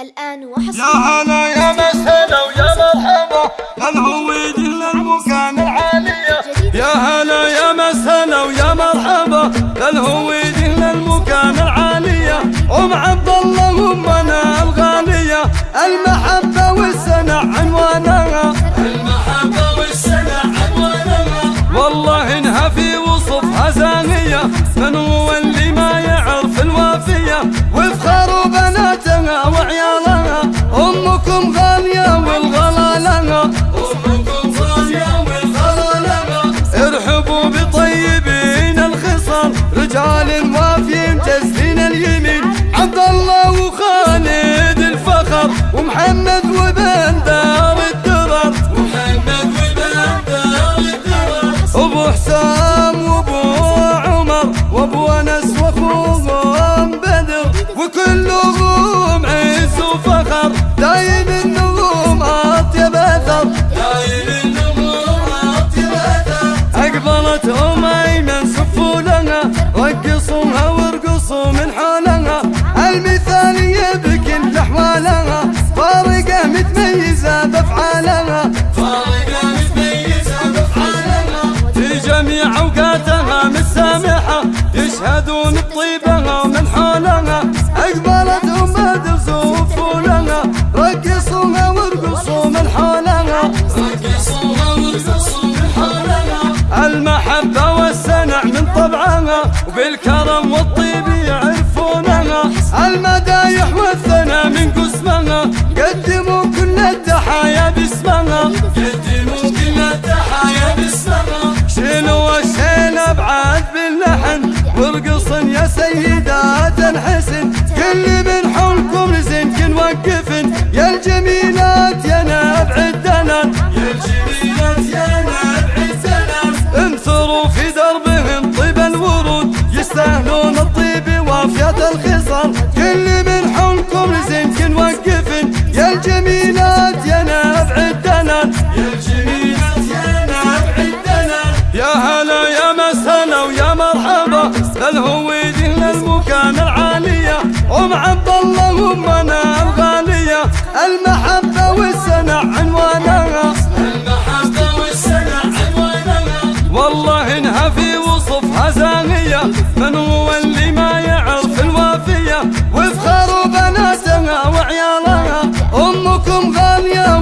الآن وحصل يا هلا يا مسهلا ويا مرحبا. الهويد للمكان العالية؟ يا هلا يا مسهلا ويا مرحبا. الهويد للمكان العالية؟ أم عبد الله امنا الغالية. المحبة والسنة ارحبوا بطيبين الخصال رجال وافيين جزلين اليمين. عبد الله وخالد الفخر ومحمد اقبلت ام بدر صفوا لها رقصوها وارقصوا من حولها رقصوها وارقصوا من حولها المحبة والسنع من طبعها وبالكرم والطيب يعرفونها المدايح والثنى من قسمها قدموا كل التحايا باسمها قدموا وارقصن يا سيدات الحسن كل من حولكم رزنك وقفن. يا الجميلات يا نبع الدنان يا الجميلات يا نبع الدنان انثروا في دربهم طيب الورود. يستاهلون الطيب وافية الخصال. كل من حولكم رزنك وقفن. يا الجميلات الهويد للمكان العالية أم عبد الله أمنا الغالية. المحبة والسنع عنوانها. المحبة والسنع عنوانها. والله إنها في وصفها زانية من هو اللي ما يعرف الوافية؟ وفخر بناتها وعيالها. أمكم غالية